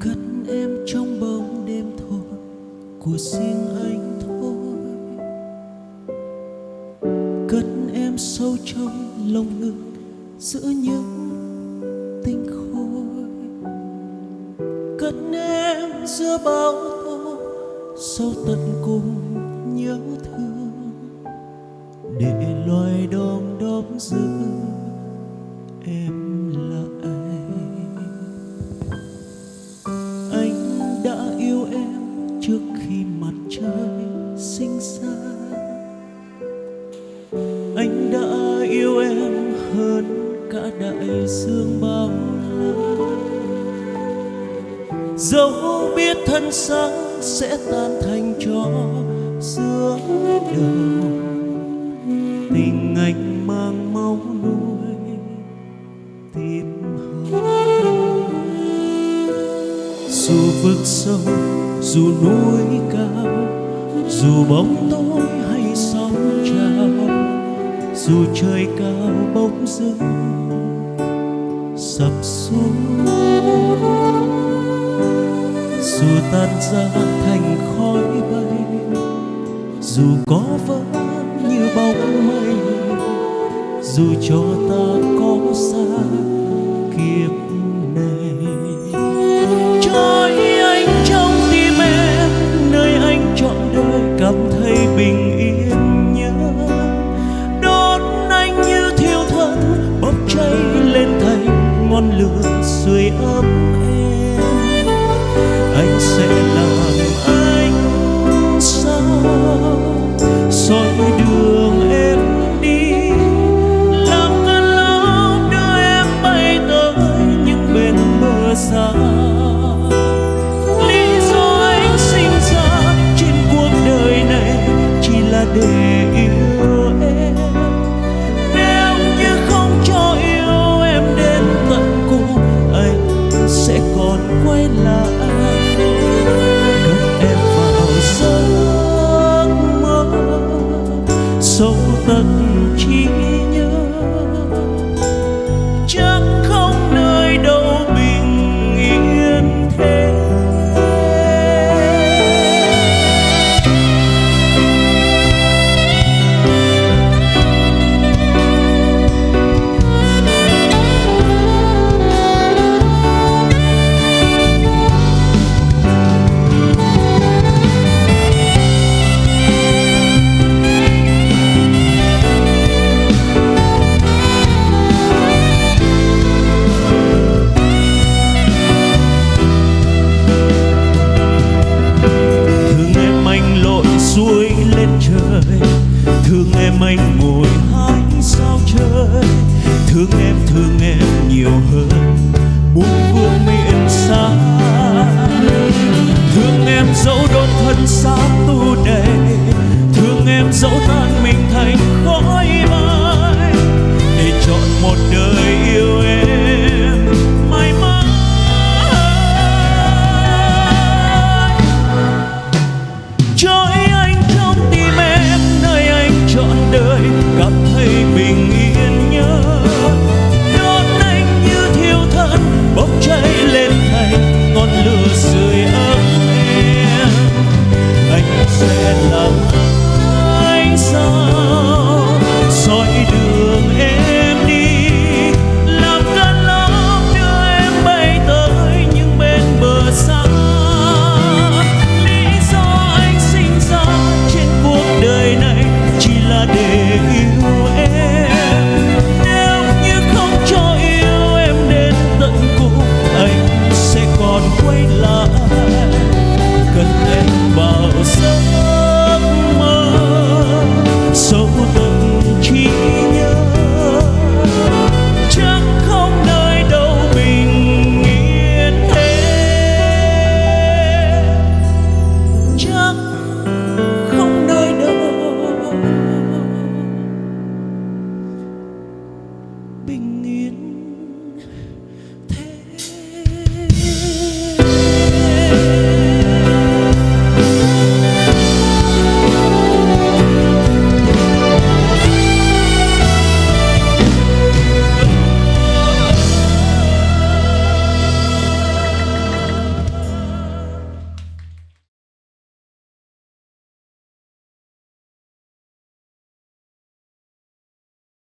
cất em trong bóng đêm thôi, của riêng anh thôi. Cất em sâu trong lòng ngực giữa những tinh khôi. Cất em giữa bao tố sâu tận cùng nhớ thương. Để loài đom đóm giữ em hơn cả đại dương bao la dẫu biết thân xác sẽ tan thành cho giữa đầu tình anh mang máu nuôi tim hồng dù vực sâu, dù núi cao, dù bóng tối hay sóng dù trời cao bỗng dưng sập xuống. Dù tan ra thành khói bay, dù có vỡ như bóng mây, dù cho ta có xa kiếp sẽ làm anh sao? Soi đường em đi, làm cơn lốc đưa em bay tới những bên bờ xa. Lý do anh sinh ra trên cuộc đời này chỉ là để thương em thương em nhiều hơn. Thành ngọn bình yên.